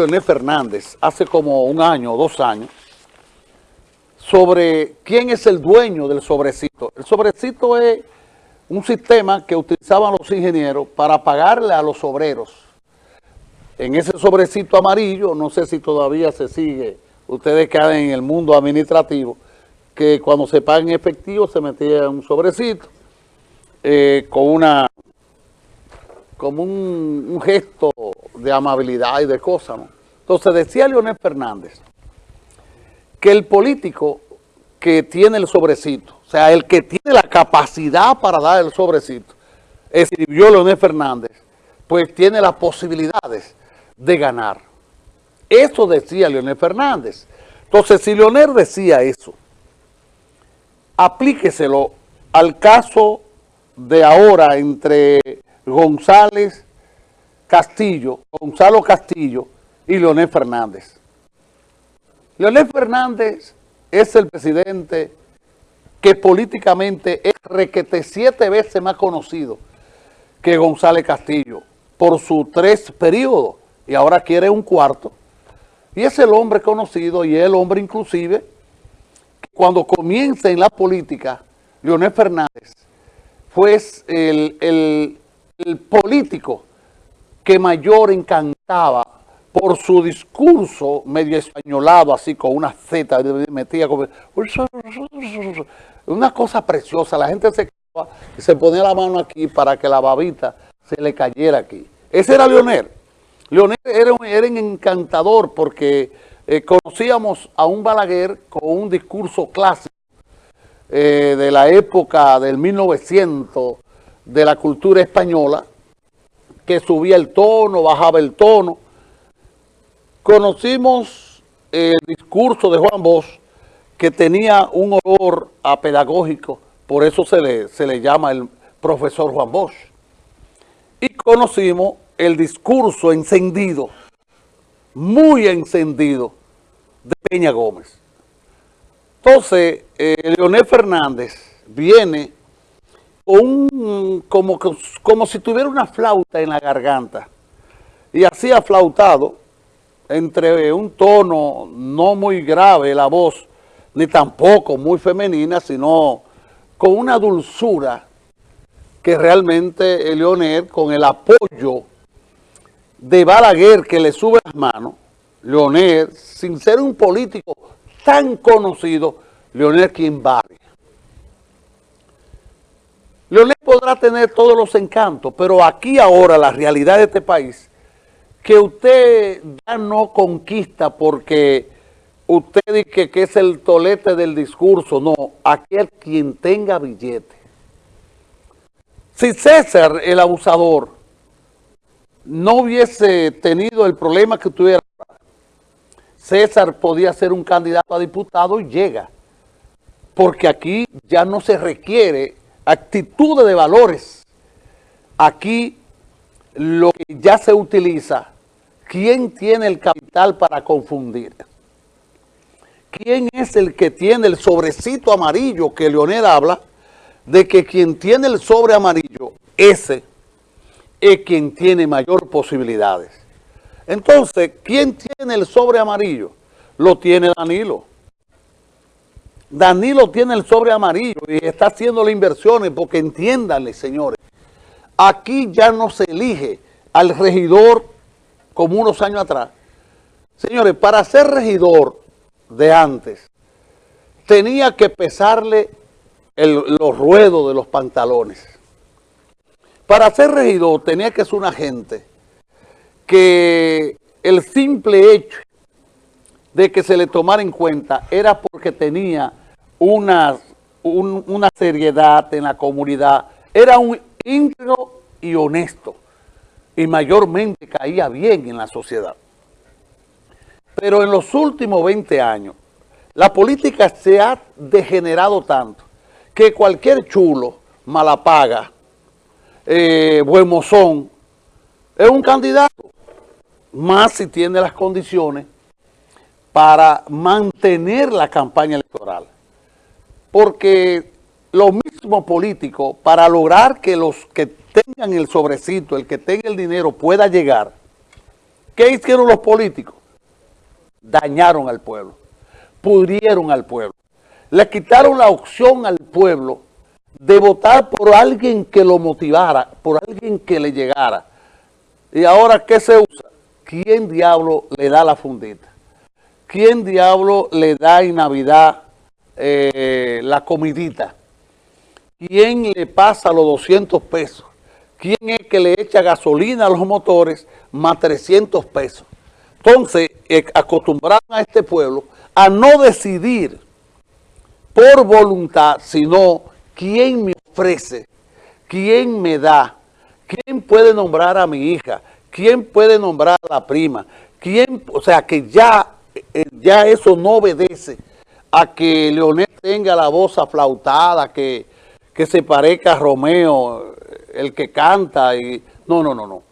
Leonel Fernández hace como un año o dos años sobre quién es el dueño del sobrecito. El sobrecito es un sistema que utilizaban los ingenieros para pagarle a los obreros. En ese sobrecito amarillo, no sé si todavía se sigue, ustedes que en el mundo administrativo, que cuando se paga en efectivo se metía un sobrecito eh, con una como un gesto de amabilidad y de cosas, ¿no? Entonces decía Leonel Fernández que el político que tiene el sobrecito, o sea, el que tiene la capacidad para dar el sobrecito, escribió Leonel Fernández, pues tiene las posibilidades de ganar. Eso decía Leonel Fernández. Entonces, si Leonel decía eso, aplíqueselo al caso de ahora entre González Castillo, Gonzalo Castillo y Leonel Fernández. Leonel Fernández es el presidente que políticamente es requete siete veces más conocido que González Castillo por sus tres periodos y ahora quiere un cuarto. Y es el hombre conocido y el hombre inclusive cuando comienza en la política, Leonel Fernández fue el, el político que mayor encantaba por su discurso medio españolado, así con una Z, metía como... Una cosa preciosa, la gente se, se ponía la mano aquí para que la babita se le cayera aquí. Ese era Leonel. Leonel era, era un encantador porque eh, conocíamos a un Balaguer con un discurso clásico eh, de la época del 1900 de la cultura española, que subía el tono, bajaba el tono. Conocimos el discurso de Juan Bosch, que tenía un olor a pedagógico, por eso se le, se le llama el profesor Juan Bosch. Y conocimos el discurso encendido, muy encendido, de Peña Gómez. Entonces, eh, Leonel Fernández viene un, como, como si tuviera una flauta en la garganta. Y así aflautado, entre un tono no muy grave la voz, ni tampoco muy femenina, sino con una dulzura que realmente Leonel, con el apoyo de Balaguer que le sube las manos, Leonel, sin ser un político tan conocido, Leonel quien vale. Leonel podrá tener todos los encantos, pero aquí ahora la realidad de este país, que usted ya no conquista porque usted dice que es el tolete del discurso, no, aquel quien tenga billete. Si César, el abusador, no hubiese tenido el problema que tuviera, César podía ser un candidato a diputado y llega, porque aquí ya no se requiere actitudes de valores. Aquí lo que ya se utiliza, ¿quién tiene el capital para confundir? ¿Quién es el que tiene el sobrecito amarillo que Leonel habla? De que quien tiene el sobre amarillo, ese es quien tiene mayor posibilidades. Entonces, ¿quién tiene el sobre amarillo? Lo tiene Danilo. Danilo tiene el sobre amarillo y está haciendo las inversiones porque entiéndanle, señores, aquí ya no se elige al regidor como unos años atrás. Señores, para ser regidor de antes, tenía que pesarle los ruedos de los pantalones. Para ser regidor tenía que ser una gente que el simple hecho de que se le tomara en cuenta era porque tenía una, una seriedad en la comunidad, era un íntegro y honesto y mayormente caía bien en la sociedad. Pero en los últimos 20 años, la política se ha degenerado tanto que cualquier chulo, malapaga, eh, buen mozón, es un candidato, más si tiene las condiciones para mantener la campaña electoral. Porque los mismos políticos, para lograr que los que tengan el sobrecito, el que tenga el dinero pueda llegar, ¿Qué hicieron los políticos? Dañaron al pueblo, pudrieron al pueblo, le quitaron la opción al pueblo de votar por alguien que lo motivara, por alguien que le llegara. ¿Y ahora qué se usa? ¿Quién diablo le da la fundita? ¿Quién diablo le da en Navidad eh, la comidita? ¿Quién le pasa los 200 pesos? ¿Quién es que le echa gasolina a los motores más 300 pesos? Entonces, eh, acostumbraron a este pueblo a no decidir por voluntad, sino quién me ofrece, quién me da, quién puede nombrar a mi hija, quién puede nombrar a la prima, quién, o sea, que ya, ya eso no obedece a que Leonel tenga la voz aflautada, que, que se parezca a Romeo, el que canta, y no, no, no, no.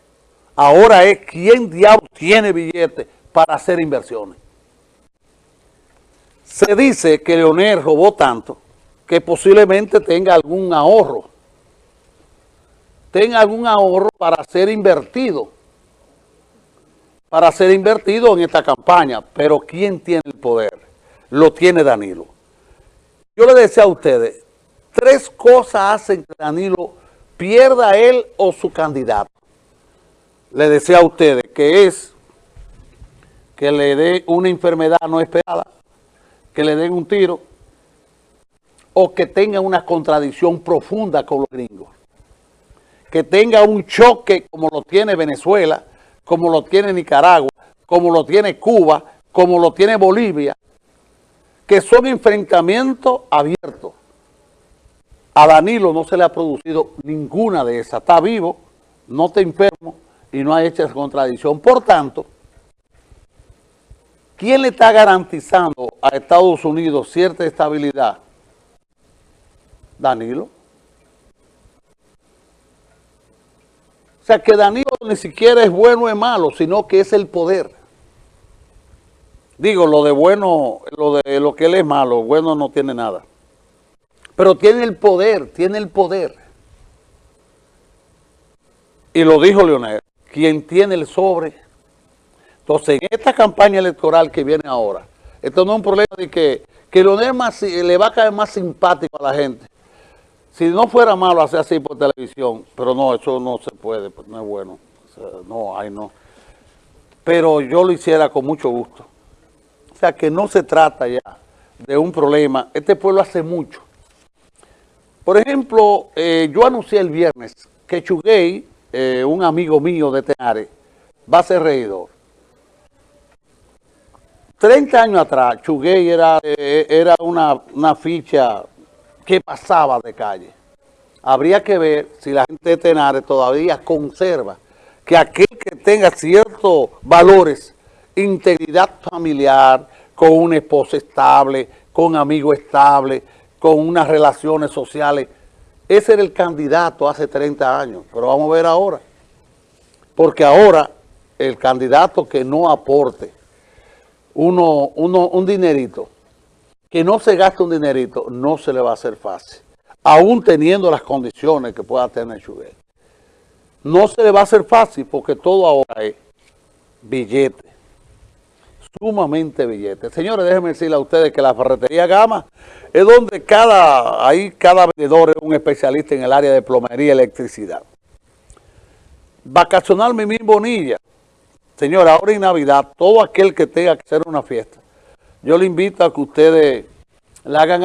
Ahora es quién diablos tiene billetes para hacer inversiones. Se dice que Leonel robó tanto que posiblemente tenga algún ahorro. Tenga algún ahorro para ser invertido. Para ser invertido en esta campaña. Pero ¿quién tiene el poder? Lo tiene Danilo. Yo le decía a ustedes, tres cosas hacen que Danilo pierda él o su candidato. Le decía a ustedes que es que le dé una enfermedad no esperada, que le den un tiro o que tenga una contradicción profunda con los gringos. Que tenga un choque como lo tiene Venezuela, como lo tiene Nicaragua, como lo tiene Cuba, como lo tiene Bolivia, que son enfrentamientos abiertos. A Danilo no se le ha producido ninguna de esas. Está vivo, no está enfermo y no ha hecho esa contradicción. Por tanto, ¿quién le está garantizando a Estados Unidos cierta estabilidad? Danilo. O sea que Danilo ni siquiera es bueno o es malo, sino que es el poder. Digo, lo de bueno, lo de lo que él es malo, bueno no tiene nada. Pero tiene el poder, tiene el poder. Y lo dijo Leonel, quien tiene el sobre. Entonces, en esta campaña electoral que viene ahora, esto no es un problema de que, que Leonel más, le va a caer más simpático a la gente. Si no fuera malo hacer así por televisión, pero no, eso no se puede, pues, no es bueno. no, ay no. Pero yo lo hiciera con mucho gusto. O sea, que no se trata ya de un problema. Este pueblo hace mucho. Por ejemplo, eh, yo anuncié el viernes que Chuguey, eh, un amigo mío de Tenare, va a ser regidor. 30 años atrás, Chuguey era, eh, era una, una ficha que pasaba de calle. Habría que ver si la gente de Tenare todavía conserva que aquel que tenga ciertos valores integridad familiar, con una esposa estable, con amigos estables, con unas relaciones sociales. Ese era el candidato hace 30 años, pero vamos a ver ahora. Porque ahora el candidato que no aporte uno, uno, un dinerito, que no se gaste un dinerito, no se le va a hacer fácil. Aún teniendo las condiciones que pueda tener Chuguel. No se le va a hacer fácil porque todo ahora es billete sumamente billetes. Señores, déjenme decirle a ustedes que la ferretería Gama es donde cada, ahí cada vendedor es un especialista en el área de plomería y electricidad. Vacacional Mimín Bonilla. Señora, ahora en Navidad, todo aquel que tenga que hacer una fiesta, yo le invito a que ustedes la hagan allí.